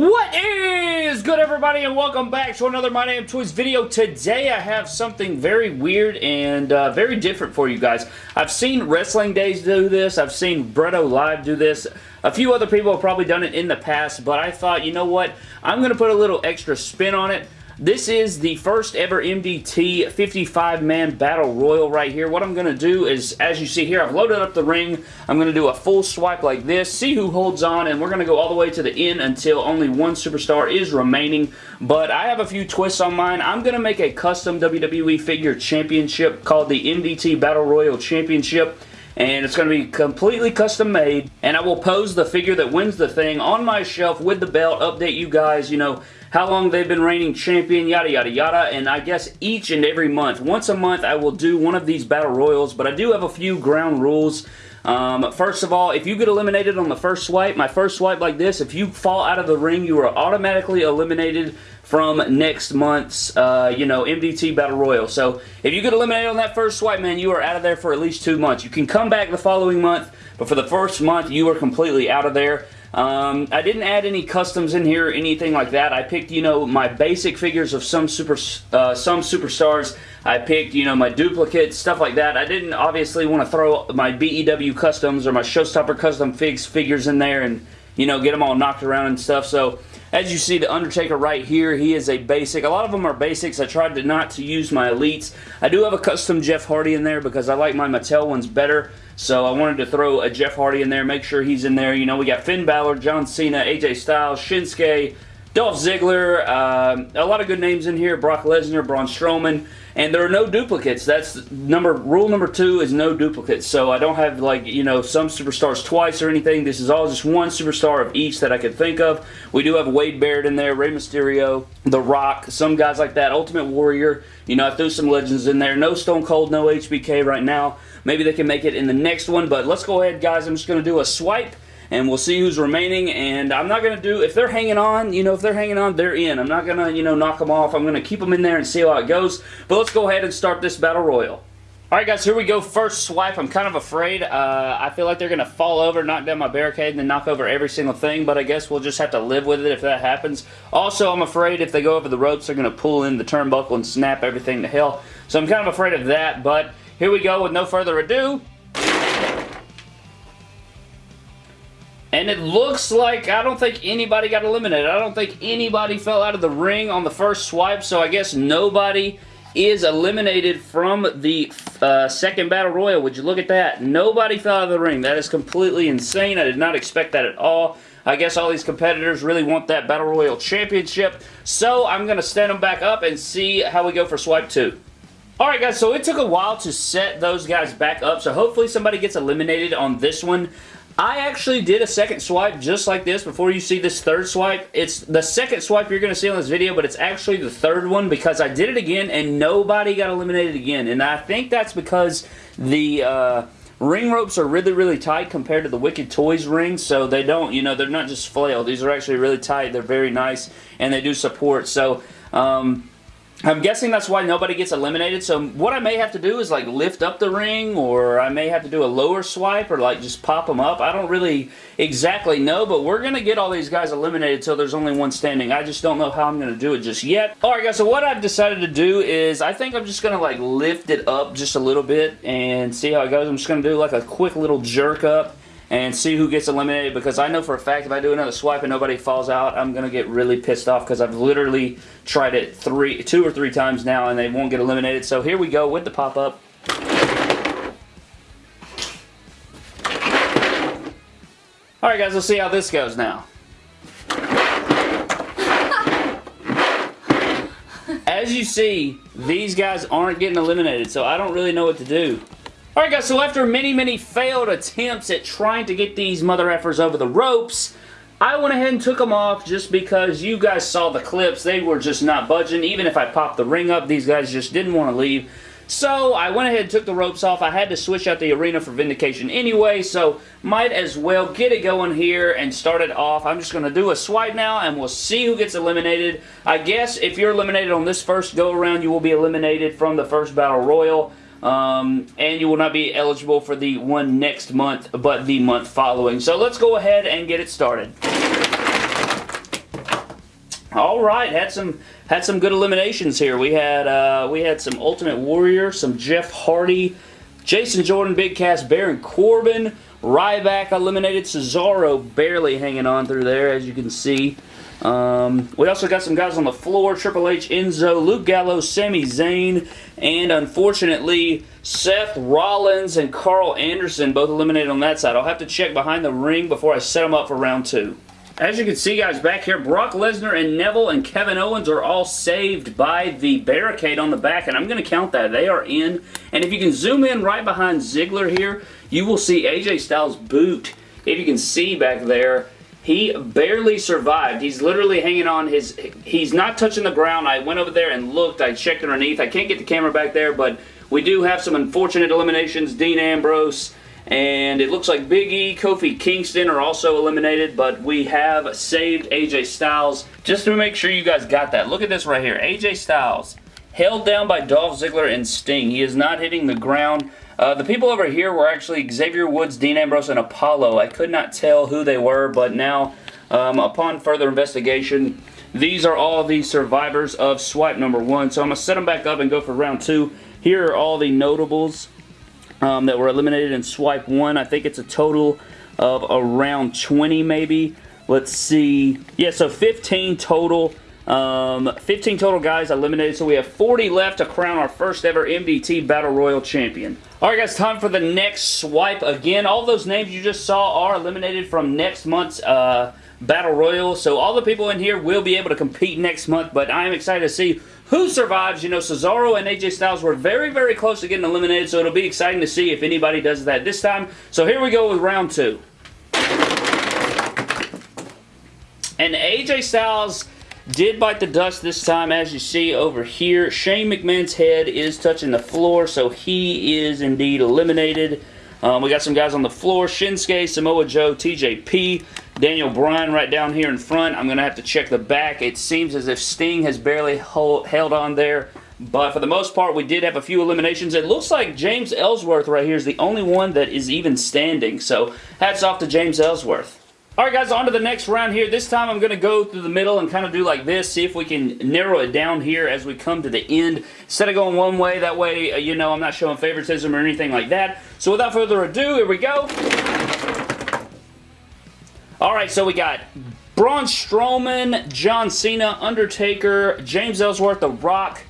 What is good everybody and welcome back to another My Damn Toys video. Today I have something very weird and uh, very different for you guys. I've seen Wrestling Days do this, I've seen Bretto Live do this, a few other people have probably done it in the past, but I thought, you know what, I'm going to put a little extra spin on it. This is the first ever MDT 55-man Battle Royal right here. What I'm going to do is, as you see here, I've loaded up the ring. I'm going to do a full swipe like this, see who holds on, and we're going to go all the way to the end until only one superstar is remaining. But I have a few twists on mine. I'm going to make a custom WWE figure championship called the MDT Battle Royal Championship and it's going to be completely custom made. And I will pose the figure that wins the thing on my shelf with the belt, update you guys, you know, how long they've been reigning champion, yada yada yada, and I guess each and every month, once a month I will do one of these Battle Royals, but I do have a few ground rules. Um, first of all, if you get eliminated on the first swipe, my first swipe like this, if you fall out of the ring, you are automatically eliminated from next month's, uh, you know, MDT Battle Royal. So, if you get eliminated on that first swipe, man, you are out of there for at least two months. You can come back the following month, but for the first month, you are completely out of there. Um, I didn't add any customs in here or anything like that. I picked, you know, my basic figures of some super, uh, some superstars. I picked, you know, my duplicates, stuff like that. I didn't obviously want to throw my BEW customs or my Showstopper custom figs figures in there and, you know, get them all knocked around and stuff. So, as you see, The Undertaker right here, he is a basic. A lot of them are basics. I tried to not to use my elites. I do have a custom Jeff Hardy in there because I like my Mattel ones better. So I wanted to throw a Jeff Hardy in there, make sure he's in there. You know, we got Finn Balor, John Cena, AJ Styles, Shinsuke, Dolph Ziggler, uh, a lot of good names in here, Brock Lesnar, Braun Strowman, and there are no duplicates. That's number rule number two is no duplicates. So I don't have like, you know, some superstars twice or anything. This is all just one superstar of each that I could think of. We do have Wade Barrett in there, Rey Mysterio, The Rock, some guys like that, Ultimate Warrior. You know, I threw some legends in there. No Stone Cold, no HBK right now. Maybe they can make it in the next one, but let's go ahead, guys. I'm just going to do a swipe and we'll see who's remaining. And I'm not going to do, if they're hanging on, you know, if they're hanging on, they're in. I'm not going to, you know, knock them off. I'm going to keep them in there and see how it goes. But let's go ahead and start this Battle Royal. Alright guys, here we go. First swipe. I'm kind of afraid. Uh, I feel like they're going to fall over, knock down my barricade, and then knock over every single thing, but I guess we'll just have to live with it if that happens. Also, I'm afraid if they go over the ropes, they're going to pull in the turnbuckle and snap everything to hell. So I'm kind of afraid of that, but here we go with no further ado. And it looks like, I don't think anybody got eliminated. I don't think anybody fell out of the ring on the first swipe, so I guess nobody is eliminated from the uh, second Battle Royal. Would you look at that? Nobody fell out of the ring. That is completely insane. I did not expect that at all. I guess all these competitors really want that Battle Royal Championship. So I'm going to stand them back up and see how we go for Swipe 2. Alright guys, so it took a while to set those guys back up, so hopefully somebody gets eliminated on this one. I actually did a second swipe just like this before you see this third swipe. It's the second swipe you're going to see on this video, but it's actually the third one because I did it again and nobody got eliminated again. And I think that's because the... Uh, ring ropes are really, really tight compared to the Wicked Toys rings, so they don't, you know, they're not just flail. These are actually really tight. They're very nice, and they do support. So, um, I'm guessing that's why nobody gets eliminated, so what I may have to do is like lift up the ring, or I may have to do a lower swipe, or like just pop them up. I don't really exactly know, but we're going to get all these guys eliminated until there's only one standing. I just don't know how I'm going to do it just yet. Alright guys, so what I've decided to do is I think I'm just going to like lift it up just a little bit and see how it goes. I'm just going to do like a quick little jerk up and see who gets eliminated because I know for a fact if I do another swipe and nobody falls out, I'm going to get really pissed off because I've literally tried it three, two or three times now and they won't get eliminated. So here we go with the pop-up. Alright guys, let's see how this goes now. As you see, these guys aren't getting eliminated, so I don't really know what to do. Alright guys, so after many, many failed attempts at trying to get these mother effers over the ropes, I went ahead and took them off just because you guys saw the clips. They were just not budging. Even if I popped the ring up, these guys just didn't want to leave. So I went ahead and took the ropes off. I had to switch out the arena for Vindication anyway, so might as well get it going here and start it off. I'm just going to do a swipe now, and we'll see who gets eliminated. I guess if you're eliminated on this first go-around, you will be eliminated from the first Battle Royal. Um, and you will not be eligible for the one next month, but the month following. So let's go ahead and get it started. All right, had some had some good eliminations here. We had uh, we had some Ultimate Warrior, some Jeff Hardy, Jason Jordan, Big Cass, Baron Corbin, Ryback eliminated, Cesaro barely hanging on through there, as you can see. Um, we also got some guys on the floor, Triple H, Enzo, Luke Gallows, Sami Zayn, and unfortunately, Seth Rollins and Karl Anderson both eliminated on that side. I'll have to check behind the ring before I set them up for round two. As you can see, guys, back here, Brock Lesnar and Neville and Kevin Owens are all saved by the barricade on the back, and I'm going to count that. They are in, and if you can zoom in right behind Ziggler here, you will see AJ Styles' boot. If you can see back there, he barely survived. He's literally hanging on his... He's not touching the ground. I went over there and looked. I checked underneath. I can't get the camera back there, but we do have some unfortunate eliminations. Dean Ambrose and it looks like Big E, Kofi Kingston are also eliminated, but we have saved AJ Styles. Just to make sure you guys got that, look at this right here. AJ Styles, held down by Dolph Ziggler and Sting. He is not hitting the ground. Uh, the people over here were actually Xavier Woods, Dean Ambrose, and Apollo. I could not tell who they were, but now, um, upon further investigation, these are all the survivors of swipe number one. So I'm going to set them back up and go for round two. Here are all the notables um, that were eliminated in swipe 1. I think it's a total of around 20 maybe. Let's see. Yeah, so 15 total. Um, 15 total guys eliminated, so we have 40 left to crown our first ever MDT Battle Royal Champion. Alright guys, time for the next swipe. Again, all those names you just saw are eliminated from next month's uh, Battle Royal, so all the people in here will be able to compete next month, but I am excited to see who survives. You know, Cesaro and AJ Styles were very, very close to getting eliminated, so it'll be exciting to see if anybody does that this time. So here we go with round two. And AJ Styles did bite the dust this time, as you see over here. Shane McMahon's head is touching the floor, so he is indeed eliminated. Um, we got some guys on the floor. Shinsuke, Samoa Joe, TJP, Daniel Bryan right down here in front. I'm going to have to check the back. It seems as if Sting has barely hold, held on there. But for the most part, we did have a few eliminations. It looks like James Ellsworth right here is the only one that is even standing. So hats off to James Ellsworth. Alright guys, on to the next round here. This time I'm going to go through the middle and kind of do like this, see if we can narrow it down here as we come to the end. Instead of going one way, that way, uh, you know, I'm not showing favoritism or anything like that. So without further ado, here we go. Alright, so we got Braun Strowman, John Cena, Undertaker, James Ellsworth, The Rock.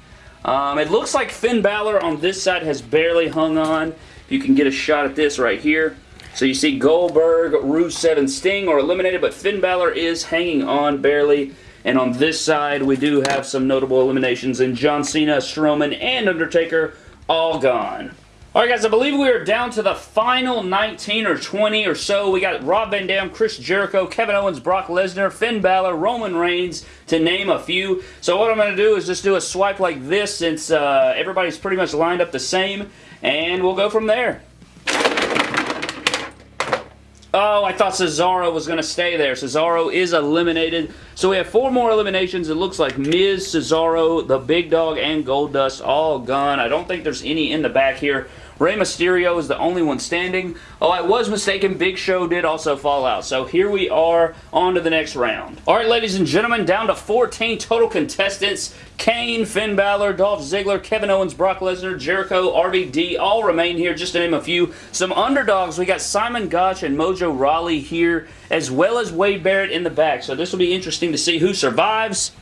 Um, it looks like Finn Balor on this side has barely hung on. You can get a shot at this right here. So you see Goldberg, Rusev, and Sting are eliminated, but Finn Balor is hanging on barely. And on this side, we do have some notable eliminations in John Cena, Strowman, and Undertaker all gone. Alright guys, I believe we are down to the final 19 or 20 or so. We got Rob Van Dam, Chris Jericho, Kevin Owens, Brock Lesnar, Finn Balor, Roman Reigns, to name a few. So what I'm going to do is just do a swipe like this since uh, everybody's pretty much lined up the same. And we'll go from there. Oh, I thought Cesaro was going to stay there. Cesaro is eliminated. So we have four more eliminations. It looks like Miz, Cesaro, the Big Dog, and Goldust all gone. I don't think there's any in the back here. Rey Mysterio is the only one standing. Oh, I was mistaken. Big Show did also fall out. So here we are on to the next round. All right, ladies and gentlemen, down to 14 total contestants. Kane, Finn Balor, Dolph Ziggler, Kevin Owens, Brock Lesnar, Jericho, RVD all remain here, just to name a few. Some underdogs, we got Simon Gotch and Mojo Rawley here, as well as Wade Barrett in the back. So this will be interesting to see who survives.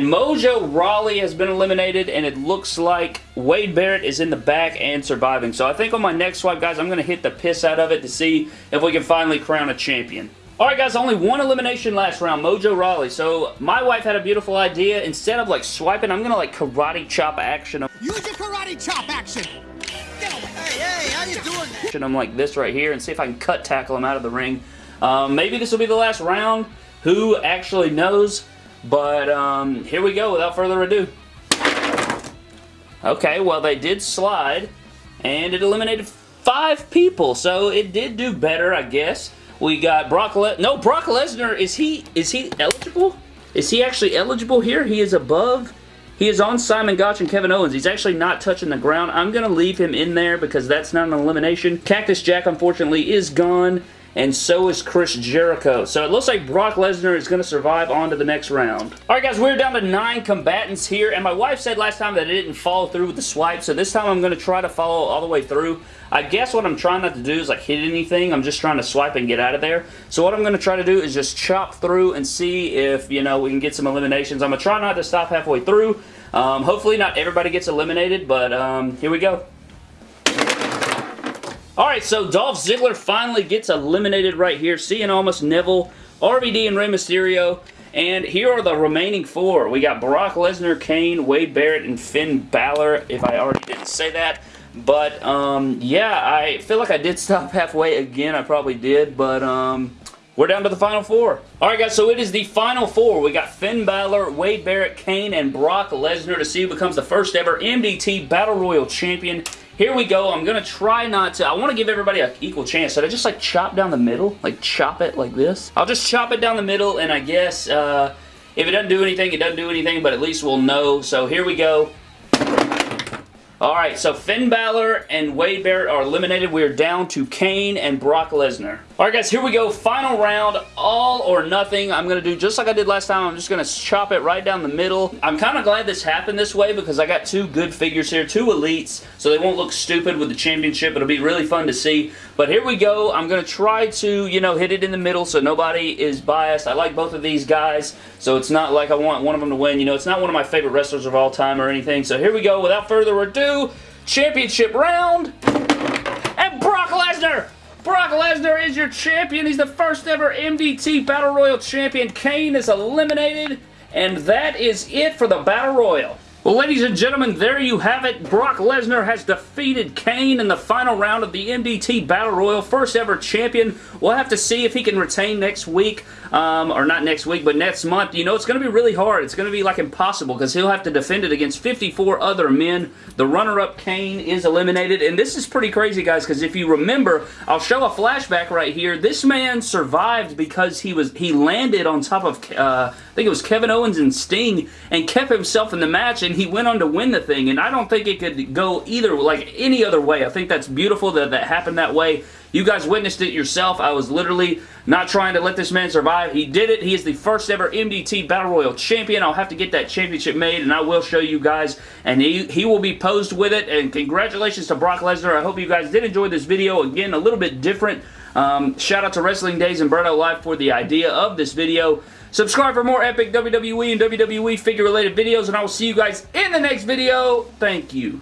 And Mojo Rawley has been eliminated, and it looks like Wade Barrett is in the back and surviving. So I think on my next swipe, guys, I'm going to hit the piss out of it to see if we can finally crown a champion. Alright guys, only one elimination last round, Mojo Rawley. So my wife had a beautiful idea. Instead of like swiping, I'm going to like karate chop action. Use your karate chop action! Get away! Hey, hey, how you doing that? I'm like this right here and see if I can cut tackle him out of the ring. Um, maybe this will be the last round. Who actually knows? But um, here we go without further ado. Okay, well they did slide and it eliminated five people, so it did do better, I guess. We got Brock Le No, Brock Lesnar, is he is he eligible? Is he actually eligible here? He is above. He is on Simon Gotch and Kevin Owens. He's actually not touching the ground. I'm going to leave him in there because that's not an elimination. Cactus Jack, unfortunately, is gone. And so is Chris Jericho. So it looks like Brock Lesnar is going to survive on to the next round. Alright guys, we're down to nine combatants here, and my wife said last time that I didn't follow through with the swipe, so this time I'm going to try to follow all the way through. I guess what I'm trying not to do is like hit anything. I'm just trying to swipe and get out of there. So what I'm going to try to do is just chop through and see if, you know, we can get some eliminations. I'm going to try not to stop halfway through. Um, hopefully not everybody gets eliminated, but um, here we go. Alright, so Dolph Ziggler finally gets eliminated right here. Cien Almas, Neville, RVD, and Rey Mysterio. And here are the remaining four. We got Brock Lesnar, Kane, Wade Barrett, and Finn Balor, if I already didn't say that. But, um, yeah, I feel like I did stop halfway again. I probably did, but, um, we're down to the final four. Alright guys, so it is the final four. We got Finn Balor, Wade Barrett, Kane, and Brock Lesnar to see who becomes the first ever MDT Battle Royal Champion. Here we go. I'm going to try not to... I want to give everybody an equal chance. Should I just like chop down the middle? Like chop it like this? I'll just chop it down the middle and I guess uh, if it doesn't do anything, it doesn't do anything, but at least we'll know. So here we go. Alright, so Finn Balor and Wade Barrett are eliminated. We are down to Kane and Brock Lesnar. Alright guys, here we go. Final round, all or nothing. I'm going to do just like I did last time. I'm just going to chop it right down the middle. I'm kind of glad this happened this way because I got two good figures here, two elites, so they won't look stupid with the championship. It'll be really fun to see. But here we go. I'm going to try to, you know, hit it in the middle so nobody is biased. I like both of these guys, so it's not like I want one of them to win. You know, it's not one of my favorite wrestlers of all time or anything. So here we go. Without further ado, championship round. And Brock Lesnar! Brock Lesnar is your champion. He's the first ever MDT Battle Royal champion. Kane is eliminated. And that is it for the Battle Royal. Well, ladies and gentlemen, there you have it. Brock Lesnar has defeated Kane in the final round of the MDT Battle Royal. First ever champion. We'll have to see if he can retain next week. Um, or not next week, but next month. You know, it's going to be really hard. It's going to be like impossible because he'll have to defend it against 54 other men. The runner-up Kane is eliminated. And this is pretty crazy, guys, because if you remember, I'll show a flashback right here. This man survived because he was he landed on top of, uh, I think it was Kevin Owens and Sting, and kept himself in the match, and he went on to win the thing. And I don't think it could go either, like any other way. I think that's beautiful that that happened that way. You guys witnessed it yourself. I was literally not trying to let this man survive. He did it. He is the first ever MDT Battle Royal champion. I'll have to get that championship made, and I will show you guys. And he, he will be posed with it. And congratulations to Brock Lesnar. I hope you guys did enjoy this video. Again, a little bit different. Um, shout out to Wrestling Days and Berto Live for the idea of this video. Subscribe for more epic WWE and WWE figure related videos, and I will see you guys in the next video. Thank you.